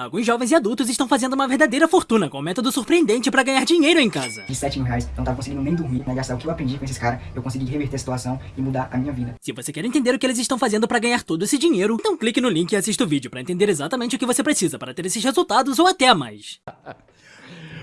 Alguns jovens e adultos estão fazendo uma verdadeira fortuna com um método surpreendente pra ganhar dinheiro em casa. De 7 mil reais, eu não tava conseguindo nem dormir, né? Gastar o que eu aprendi com esses caras, eu consegui reverter a situação e mudar a minha vida. Se você quer entender o que eles estão fazendo pra ganhar todo esse dinheiro, então clique no link e assista o vídeo pra entender exatamente o que você precisa para ter esses resultados ou até mais.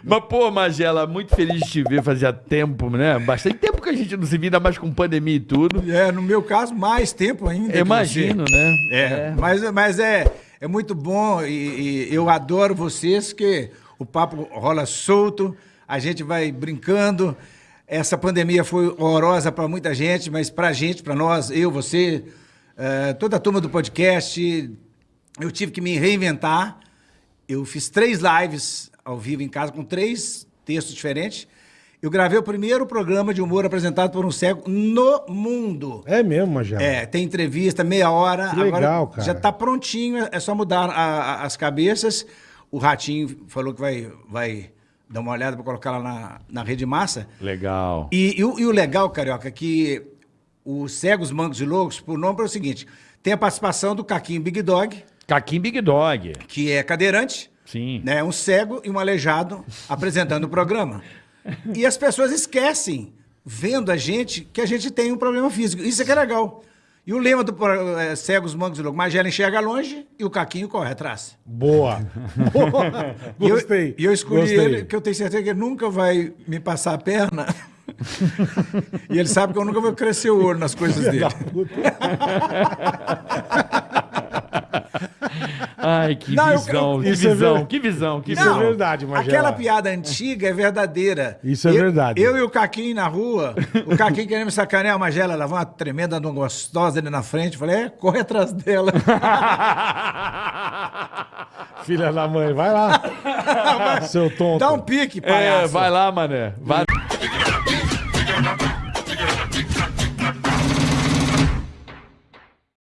Mas, pô, Magela, muito feliz de te ver, fazia tempo, né? Bastante tempo que a gente não se ainda mais com pandemia e tudo. É, no meu caso, mais tempo ainda. Imagino, né? É, Mas, mas é, é muito bom e, e eu adoro vocês, que o papo rola solto, a gente vai brincando. Essa pandemia foi horrorosa para muita gente, mas para a gente, para nós, eu, você, eh, toda a turma do podcast, eu tive que me reinventar. Eu fiz três lives ao vivo em casa com três textos diferentes. Eu gravei o primeiro programa de humor apresentado por um cego no mundo. É mesmo, Magela? É, tem entrevista, meia hora. Que legal, cara. Já tá prontinho, é só mudar a- a- as cabeças. O Ratinho falou que vai, vai dar uma olhada para colocar lá na, na rede massa. Legal. E, e o, e o legal, Carioca, é que os Cegos, Mancos e Loucos, por nome é o seguinte, tem a participação do Caquinho Big Dog, Caquim Big Dog. que é cadeirante, Sim. né, um cego e um aleijado apresentando o programa. E as pessoas esquecem, vendo a gente, que a gente tem um problema físico. Isso é que é legal. E o lema do é, Cegos, Mancos e Loucos, Magela enxerga longe e o Caquinho corre atrás. Boa. Eu- Gostei. E eu, escolhi gostei. ele, que eu tenho certeza que ele nunca vai me passar a perna. e ele sabe que eu nunca vou crescer o olho nas coisas dele. Ai, que Não, eu- visão, que Isso é visão, ver- que visão, que Isso visão. é verdade, Magela. Aquela piada antiga é verdadeira. Isso é Eu- verdade. Eu e o Caquinho na rua, o Caquinho querendo me sacanear, a Magela levou uma tremenda uma gostosa ali na frente. Eu Falei, é, corre atrás dela. Filha da mãe, vai lá. Seu tonto. Dá um pique, palhaço. É, vai lá, mané. Vai.